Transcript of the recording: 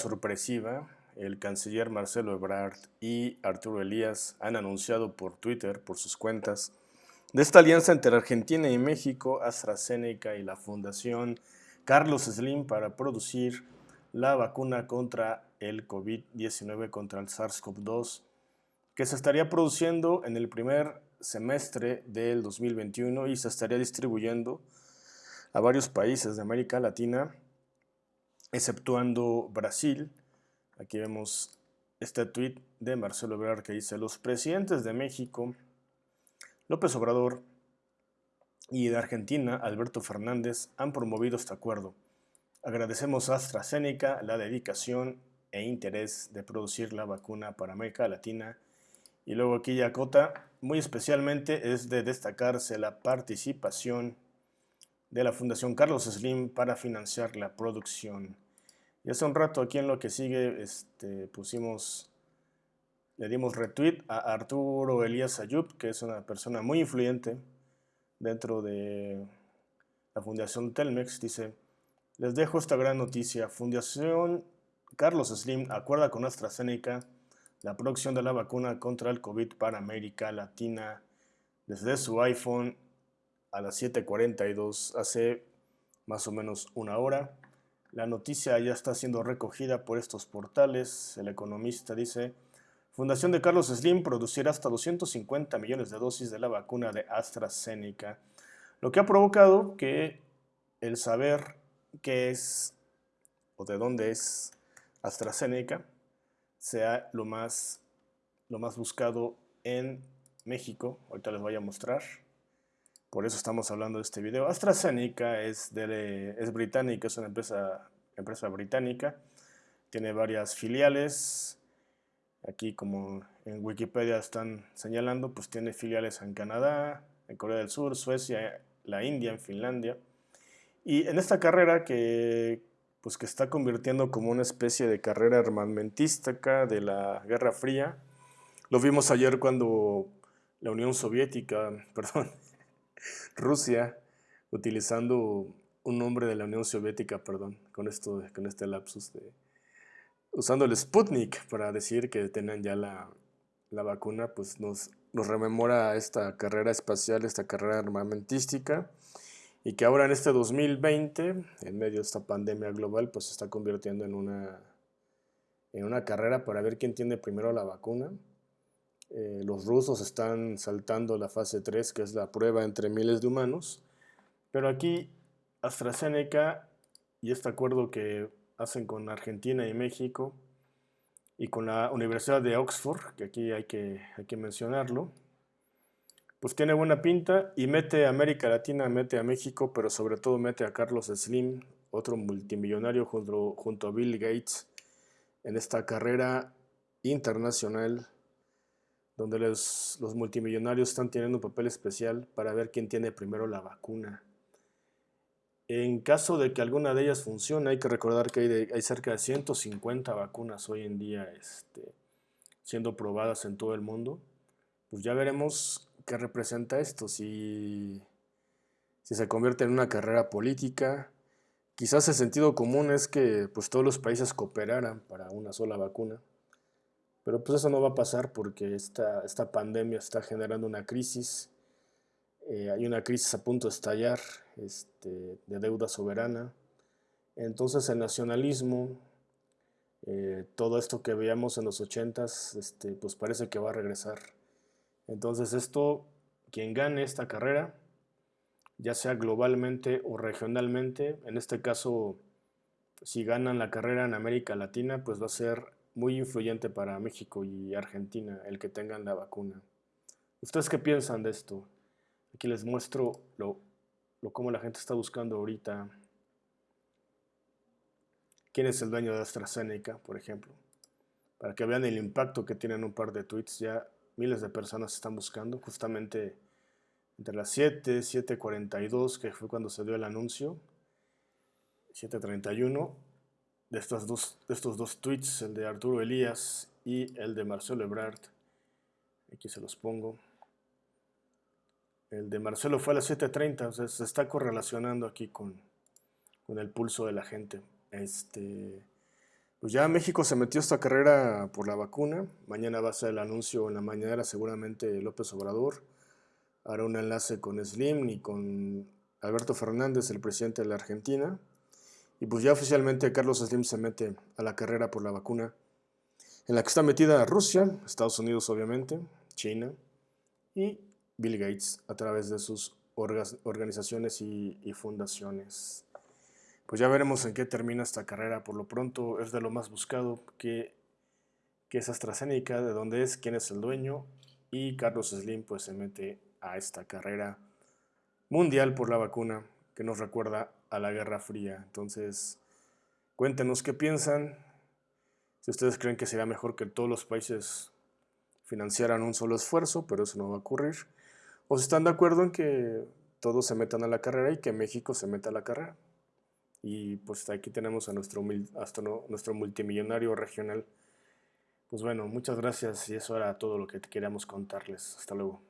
sorpresiva, el canciller Marcelo Ebrard y Arturo Elías han anunciado por Twitter, por sus cuentas, de esta alianza entre Argentina y México, AstraZeneca y la Fundación Carlos Slim para producir la vacuna contra el COVID-19, contra el SARS-CoV-2, que se estaría produciendo en el primer semestre del 2021 y se estaría distribuyendo a varios países de América Latina, exceptuando Brasil. Aquí vemos este tweet de Marcelo Ebrard que dice, los presidentes de México, López Obrador y de Argentina, Alberto Fernández, han promovido este acuerdo. Agradecemos a AstraZeneca la dedicación e interés de producir la vacuna para América Latina. Y luego aquí ya cota, muy especialmente es de destacarse la participación de la Fundación Carlos Slim para financiar la producción. Y hace un rato aquí en lo que sigue este, pusimos, le dimos retweet a Arturo Elías Ayub, que es una persona muy influyente dentro de la Fundación Telmex. Dice, les dejo esta gran noticia. Fundación Carlos Slim acuerda con AstraZeneca la producción de la vacuna contra el COVID para América Latina desde su iPhone a las 7.42 hace más o menos una hora. La noticia ya está siendo recogida por estos portales. El economista dice, Fundación de Carlos Slim producirá hasta 250 millones de dosis de la vacuna de AstraZeneca, lo que ha provocado que el saber qué es o de dónde es AstraZeneca sea lo más, lo más buscado en México. Ahorita les voy a mostrar. Por eso estamos hablando de este video. AstraZeneca es, de, es británica, es una empresa, empresa británica. Tiene varias filiales. Aquí como en Wikipedia están señalando, pues tiene filiales en Canadá, en Corea del Sur, Suecia, la India, en Finlandia. Y en esta carrera que, pues que está convirtiendo como una especie de carrera armamentística de la Guerra Fría. Lo vimos ayer cuando la Unión Soviética, perdón, Rusia, utilizando un nombre de la Unión Soviética, perdón, con, esto, con este lapsus, de, usando el Sputnik para decir que tenían ya la, la vacuna, pues nos, nos rememora esta carrera espacial, esta carrera armamentística y que ahora en este 2020, en medio de esta pandemia global, pues se está convirtiendo en una, en una carrera para ver quién tiene primero la vacuna. Eh, los rusos están saltando la fase 3, que es la prueba entre miles de humanos, pero aquí AstraZeneca y este acuerdo que hacen con Argentina y México y con la Universidad de Oxford, que aquí hay que, mencionarlo, pues tiene buena pinta y mete a América Latina, mete a México, pero sobre todo mete a Carlos Slim, otro multimillonario junto a Bill Gates, en esta carrera internacional donde los, los, multimillonarios están teniendo un papel especial para ver quién tiene primero la vacuna. En caso de que alguna de ellas funcione, hay que recordar que hay, hay cerca de 150 vacunas hoy en día este, siendo probadas en todo el mundo. Pues ya veremos ¿qué representa esto? Si, si se convierte en una carrera política, quizás el sentido común es que pues, todos los países cooperaran para una sola vacuna, pero pues eso no va a pasar porque esta, esta pandemia está generando una crisis, eh, hay una crisis a punto de estallar este, de deuda soberana, entonces el nacionalismo, eh, todo esto que veíamos en los 80s, este, pues parece que va a regresar. Entonces esto, quien gane esta carrera, ya sea globalmente o regionalmente, en este caso, si ganan la carrera en América Latina, pues va a ser muy influyente para México y Argentina el que tengan la vacuna. ¿Ustedes qué piensan de esto? Aquí les muestro lo, lo cómo la gente está buscando ahorita. ¿Quién es el dueño de AstraZeneca, por ejemplo? Para que vean el impacto que tienen un par de tweets ya miles de personas están buscando, justamente entre las 7, 7.42, que fue cuando se dio el anuncio, 7.31, de, estos dos, de estos dos tweets, el de Arturo Elías y el de Marcelo Ebrard, aquí se los pongo. El de Marcelo fue a las 7.30, o sea, se está correlacionando aquí con, con el pulso de la gente. Este, Pues ya México se metió esta carrera por la vacuna. Mañana va a ser el anuncio en la mañana, seguramente López Obrador hará un enlace con Slim y con Alberto Fernández, el presidente de la Argentina. Y pues ya oficialmente Carlos Slim se mete a la carrera por la vacuna, en la que está metida Rusia, Estados Unidos obviamente, China y Bill Gates a través de sus organizaciones y, fundaciones. Pues ya veremos en qué termina esta carrera. Por lo pronto es de lo más buscado que, que es AstraZeneca, de dónde es, quién es el dueño. Y Carlos Slim pues se mete a esta carrera mundial por la vacuna que nos recuerda a la Guerra Fría. Entonces, cuéntenos qué piensan. Si ustedes creen que sería mejor que todos los países financiaran un solo esfuerzo, pero eso no va a ocurrir. O si están de acuerdo en que todos se metan a la carrera y que México se meta a la carrera. Y pues aquí tenemos a nuestro, nuestro multimillonario regional. Pues bueno, muchas gracias y eso era todo lo que queríamos contarles. Hasta luego.